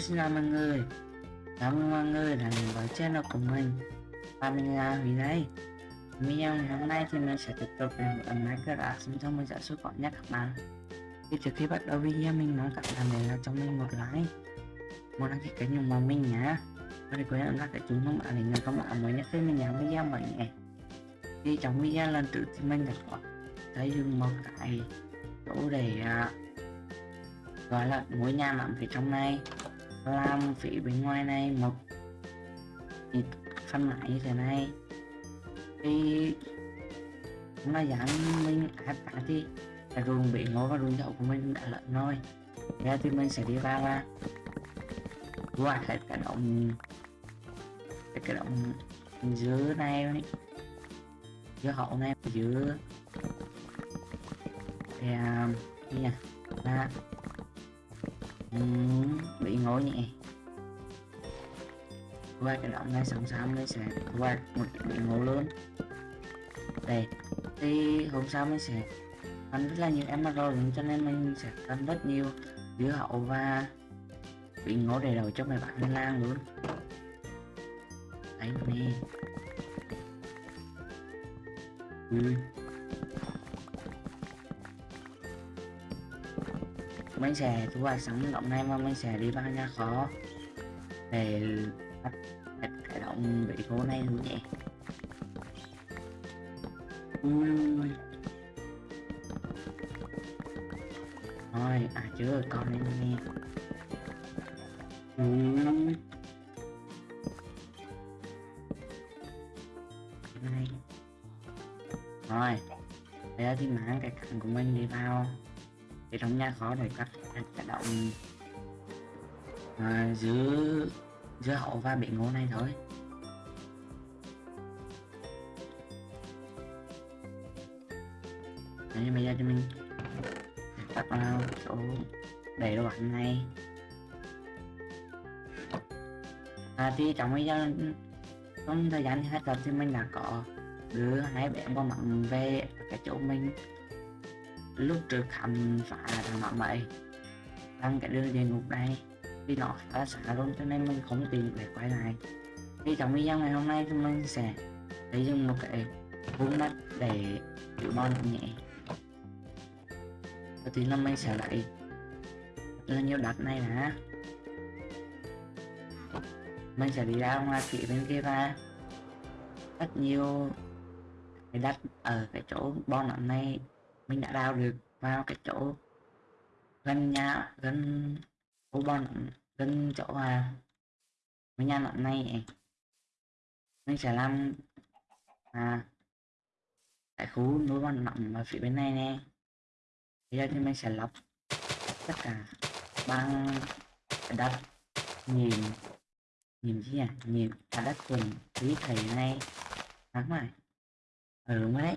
Xin chào mọi người. Cảm ơn mọi người đã đến với channel của mình. Và mình là Huy đây. Video ngày hôm nay thì mình sẽ tiếp tục đến cơ Minecraft Xin cho mình giải xuất gọn nhất các bạn. Thì trước khi bắt đầu video mình mong các bạn để lại cho mình một like. Một đăng ký kênh ủng hộ mình nhé Và để quên ấn các cái chuông thông báo để nhận thông báo mới nhất khi mình làm video mới nhé. Thì trong video lần trước thì mình đã có thấy dùng một cái chỗ để uh, gọi là ngôi nhà nằm phía trong này làm phía bên ngoài này một phân lại như thế này. Thì nó dán mình áp cả thì cái ruộng bị ngố và ruộng dậu của mình đã lợn rồi. Ra thì mình sẽ đi vào và qua hết cái động cái, cái động dưới này dưới hậu này dưới thì à, gì nhỉ à, Ừ, bị ngồi nhẹ. Qua cái động này sẵn sàng mới sẽ qua một bị ngộ lớn đây, thì hôm sau mình sẽ ăn rất là nhiều emerald cho nên mình sẽ ăn rất nhiều dưa hậu và bị ngố đầy đầu cho mấy bạn lên lang luôn. Đấy, nè. Ừ. mình sẽ thu hoạch sẵn động này mà mình sẽ đi vào nhà khó? Để bắt cái động bị khô này luôn nhé thôi à chưa con này nghe. Này rồi bây giờ thì mang cái cạnh của mình đi vào hệ trong nhà khó để cắt cái động à, giữa giữa hậu và bị ngô này thôi. Đấy, bây giờ cho mình. Cắt vào chỗ để đồ ăn này. À, thì trong bây giờ trong thời gian hết tập thì mình đã có đưa hai bé bò mặn về cái chỗ mình lúc trước khánh phải là thằng bạn bậy đang cái đường địa ngục này vì nó khá là xa luôn, cho nên mình không tìm để quay lại thì trong video ngày hôm nay thì mình sẽ lấy dựng một cái vùng đất để chịu bon nhẹ và tiên là mình sẽ lại là nhiều đất này nè mình sẽ đi ra ngoài phía bên kia và rất nhiều cái đất ở cái chỗ bon này mình đã đào được vào cái chỗ gần nhà, gần ô bon gần chỗ à mấy nhà nặng này mình sẽ làm à tại khu núi bon nặng ở phía bên này nè. Bây giờ thì mình sẽ lọc tất cả bằng đất, nhìn nhìn gì à? Nhìn cả đất quần quý thầy này thắng rồi ừ đúng đấy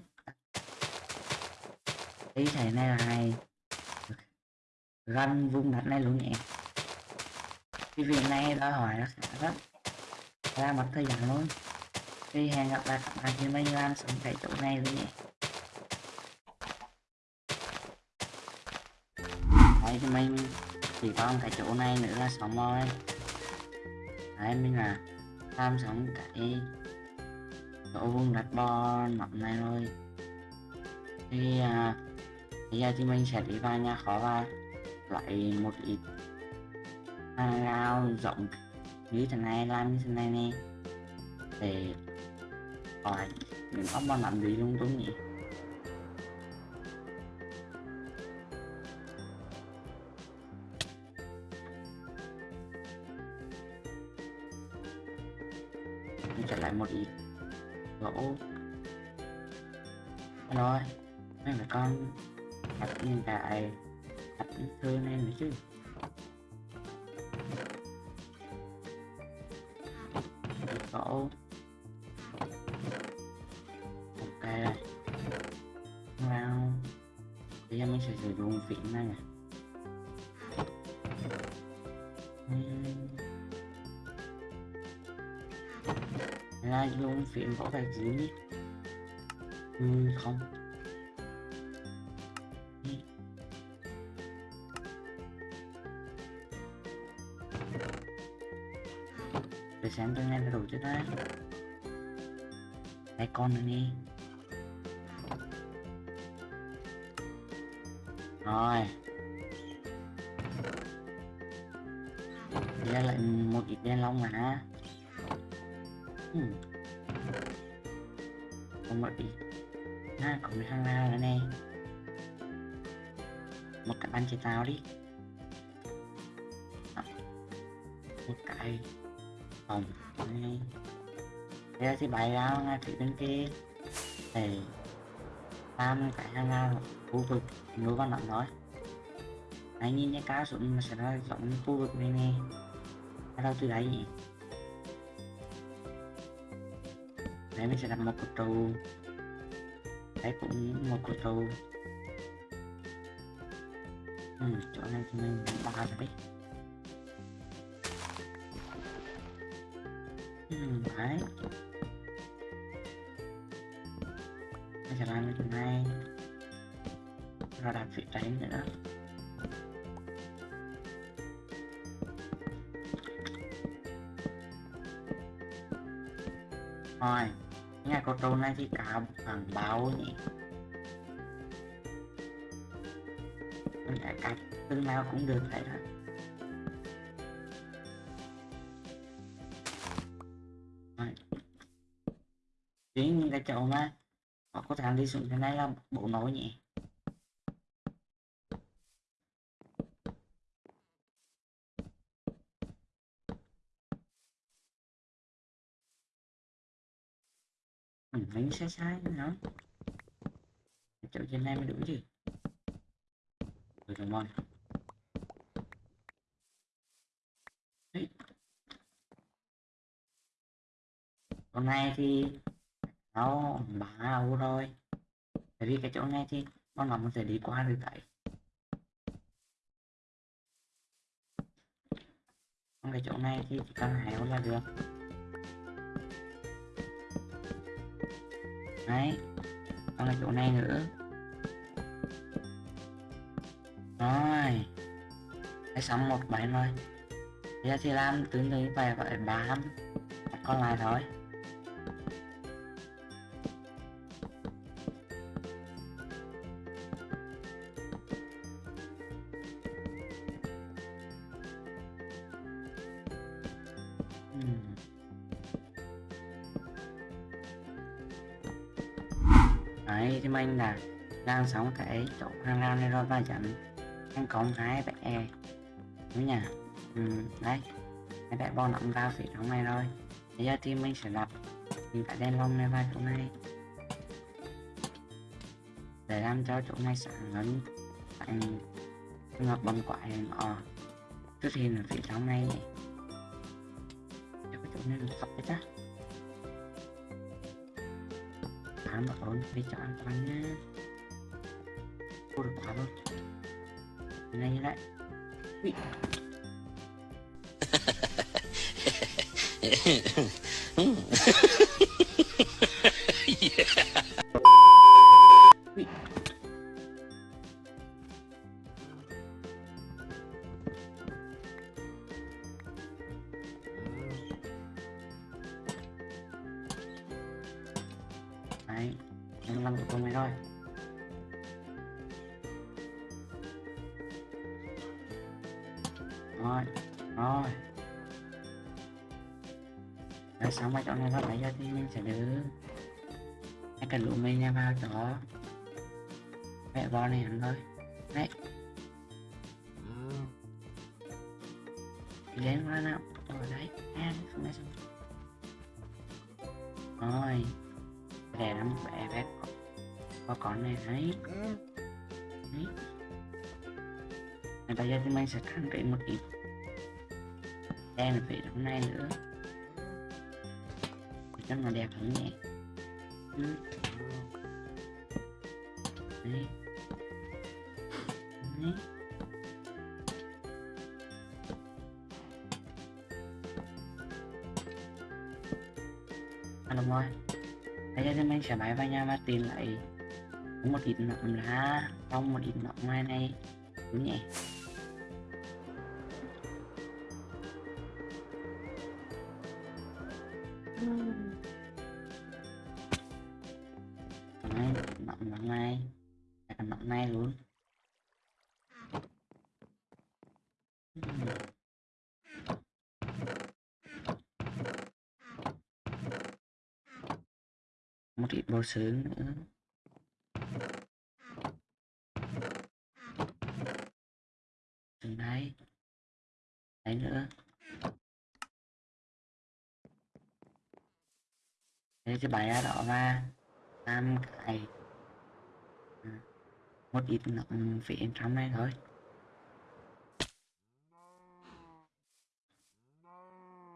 ý thầy này là này ganh vung đặt này luôn nhẹ. Cái việc này đòi hỏi nó khá rất ra một thời gian luôn. Thì hẹn gặp lại các bạn khi mình làm sống tại chỗ này luôn nhé. Đấy thì mình chỉ còn cái chỗ này nữa là sống rồi. Đấy mình là tham sống cái chỗ vùng đặt bo mặt này thôi thì à, bây giờ thì mình sẽ đi vào nhà khó và lại một ít. Hàng rào rộng. Như thế này, làm như thế này nè. Để khỏi những ốc bọn làm gì lung tung nhỉ. Mình sẽ lại một ít. Gỗ. Rồi mấy mẹ con hiện tại đặt thư này nữa chứ. Gỗ ok. Rồi wow. Bây giờ mình sẽ sử dụng viện này nè. Là dùng viện gỗ gạch dưới ừ, không. Để xem tôi nghe đủ chưa đấy lấy con này đi. Rồi. Đây lại một ít đen long mà hmm. còn một ít. À còn hai lao nữa này một cái bánh chế tao đi. Một cái phòng này bây giờ thì bày ra ngay phía bên kia. Thì tam cái ra lao khu vực núi văn động nói. Anh nhìn cái cá sụn mà sẽ ra giống khu vực này nè. Ở đâu từ đấy nhỉ. Đấy mình sẽ đặt một cột trụ đấy cũng một cột trụ ừ, chỗ này thì mình ba rồi đấy. Ừ, đấy. Bây giờ làm cái chỗ này rồi đặt vị trí nữa. Rồi nhà có trâu này thì cả bằng báo nhỉ. Mình phải cắt tương lao cũng được vậy đó. Chính cái chỗ mà họ có thằng đi xuống cái này là bộ nối nhỉ? Ừ, mình sai sai nó chỗ trên này mới đúng gì rồi rồi mon Đấy. con này thì nó bả rồi tại vì cái chỗ này thì con nó sẽ đi qua được đấy còn cái chỗ này thì chỉ cần héo là được. Đấy còn cái chỗ này nữa. Rồi. Cái xong một bảy rồi. Bây giờ thì làm, tương tự vậy phải bám còn lại thôi đấy thì mình là đang sống cái chỗ hàng lan này rồi và chắn anh còn hai bé đúng nhỉ? Ừ, đấy. Cái bạn bo nằm vào phía trong này rồi bây giờ thì mình sẽ đặt mình cái đen lông này vào chỗ này. Để làm cho chỗ này sáng hơn anh trường hợp quả hình ờ xuất hiện ở phía trong này. Cho cái chỗ này được sắp đấy chắc thám bảo ổn đi cho an toàn nhé cô được quá luôn này lại, Ui. Ui. thôi. Rồi rồi. Rồi, xong mấy chỗ này nó phải ra thì mình sẽ đưa cái cần lũ mình nha, vào chỗ. Mẹ bò này hẳn thôi. Đấy. Đi lên qua nào. Rồi, đấy. Ăn không đấy xong rồi. Để lắm bé bé có, có con này đấy đấy Và bây giờ thì mình sẽ khăn trị một ít. Đen là phải trong này nữa. Để cho nó đẹp hơn nhỉ ừ. đấy đấy à, đúng rồi. Bây giờ thì mình sẽ bay vào nhà và tìm lại có một ít nọng lá xong một ít nọng ngoài này đúng nhỉ nọng nọng nọng này luôn. Một ít bò sướng nữa. Sướng đây đấy nữa. Thế cái bài đỏ ra, tam cái ừ. một ít nọng ừ, phía trong này thôi.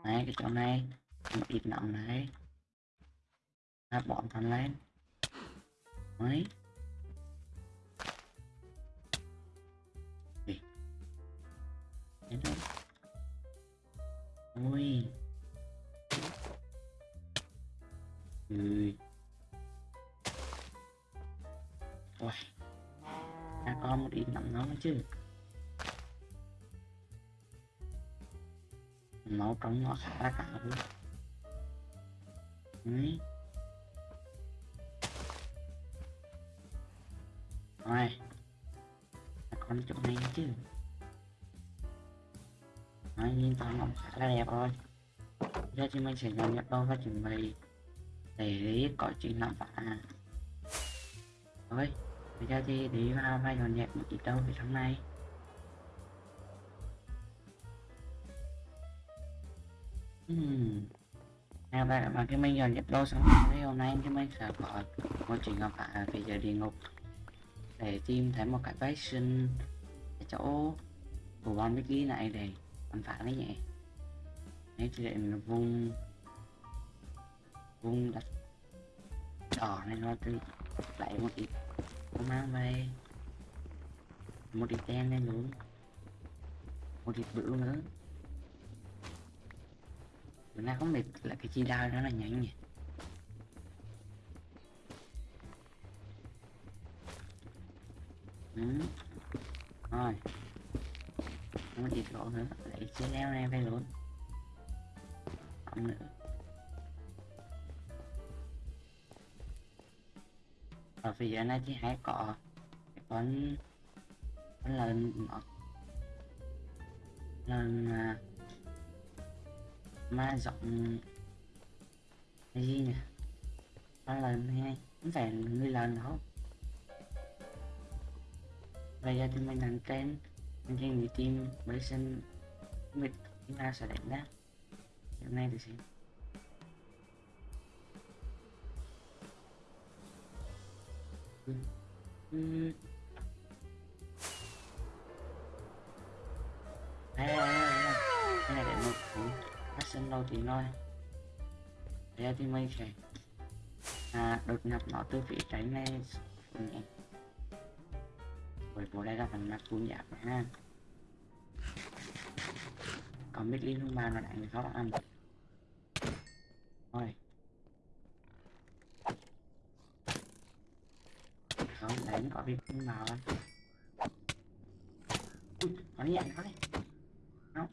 Này cái chỗ này, một ít nọng này ta bọn thằng lên. Mấy ôi, rồi. ui. Ui. Ta có một ít nằm nó chứ. Nấu trong nó khá là cả luôn. Đấy. Rồi Là con chỗ này chứ. Nói nhìn toàn nó khá là đẹp rồi Giờ thì mình sẽ nhận nhập đâu và chuẩn bị Để có chuyện làm phá Rồi Bây giờ thì đi vào vai dọn dẹp một ít đâu ở trong này Hmm. Nào bạn mà cái mình dọn dẹp đâu xong rồi hôm nay cái mình sẽ có một chuyện gặp phải về giờ địa ngục để tìm thấy một cái vaccine sinh chỗ của con Mickey này để bắn phá đấy nhỉ. Đấy thì để mình vung vung đặt đỏ này nó từ lại một ít nó mang về. Một ít đen lên luôn. Một ít bự nữa. Mình đang không biết là cái chi đao đó là nhanh nhỉ ừ. rồi không có gì lỗ nữa. Lại chia leo này về luôn. Không nữa ở phía dưới này thì hái có cái con con lợn nó lần mà à, ma giọng cái gì nhỉ? Con lần hay cũng phải người lần không bây giờ thì mình làm trên anh trên người team với sân mình chúng ta sẽ đánh đó hôm nay thì xem ừ. Ừ. Đây, đây, đây, đây. Cái này để một củ phát sinh lâu tí thôi bây giờ thì mình sẽ à, đột nhập nó từ phía trái này ừ nhé bộ đây là phần mặt cuốn giáp giảm ha. Còn biết liên hương ba nó đánh khó ăn thôi. Không đánh có biết hương nào ui nó đi nó đi không.